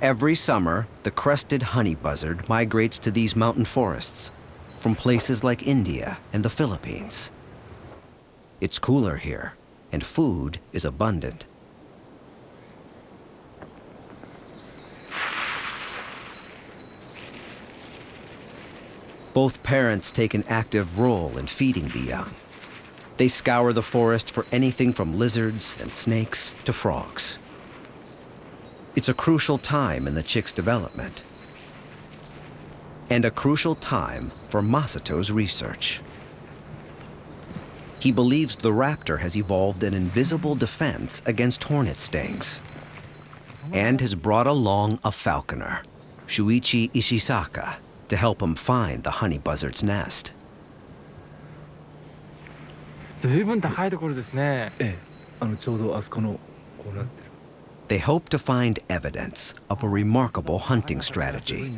Every summer, the crested honey buzzard migrates to these mountain forests from places like India and the Philippines. It's cooler here, and food is abundant. Both parents take an active role in feeding the young. They scour the forest for anything from lizards and snakes to frogs. It's a crucial time in the chick's development and a crucial time for Masato's research. He believes the raptor has evolved an invisible defense against hornet stings and has brought along a falconer, Shuichi Ishisaka, to help him find the honey buzzard's nest. ずいぶん高いところですね。ええ、あのちょうどあそこのこうなってる。 They hope to find evidence of a remarkable hunting strategy.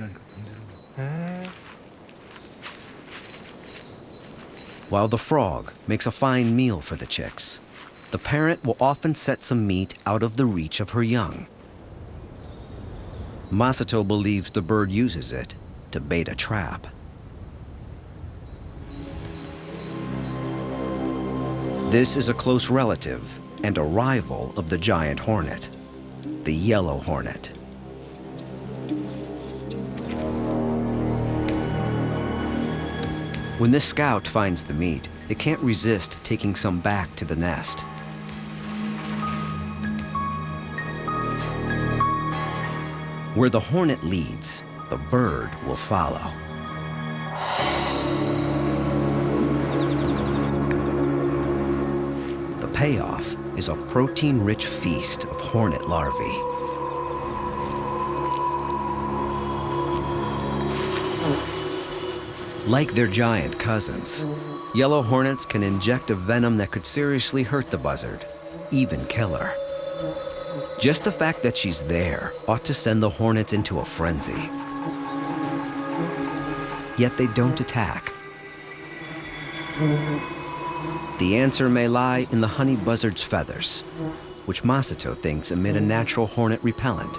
へ While the frog makes a fine meal for the chicks, the parent will often set some meat out of the reach of her young. Masato believes the bird uses it to bait a trap. This is a close relative and a rival of the giant hornet, the yellow hornet. When this scout finds the meat, it can't resist taking some back to the nest. Where the hornet leads, the bird will follow. The payoff is a protein-rich feast of hornet larvae. Like their giant cousins, yellow hornets can inject a venom that could seriously hurt the buzzard, even kill her. Just the fact that she's there ought to send the hornets into a frenzy. Yet they don't attack. The answer may lie in the honey buzzard's feathers, which Masato thinks emit a natural hornet repellent.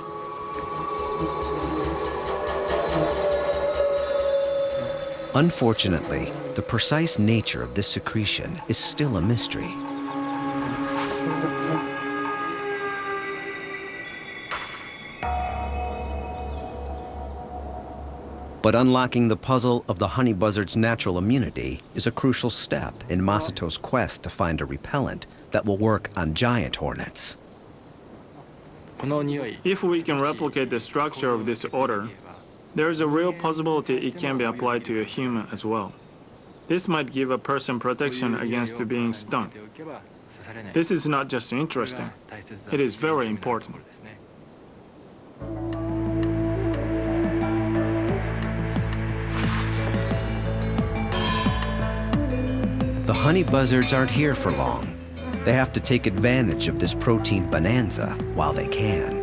Unfortunately, the precise nature of this secretion is still a mystery. But unlocking the puzzle of the honey buzzard's natural immunity is a crucial step in Masato's quest to find a repellent that will work on giant hornets. If we can replicate the structure of this odor, there is a real possibility it can be applied to a human as well. This might give a person protection against being stung. This is not just interesting, it is very important. Honey buzzards aren't here for long. They have to take advantage of this protein bonanza while they can.